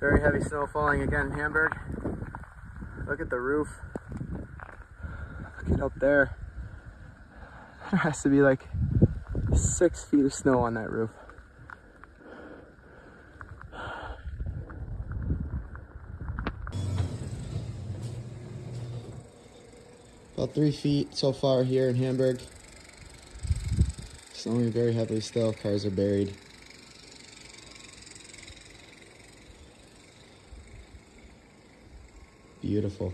Very heavy snow falling again in Hamburg. Look at the roof. Look at up there. There has to be like six feet of snow on that roof. About three feet so far here in Hamburg. Snowing very heavily still, cars are buried. Beautiful.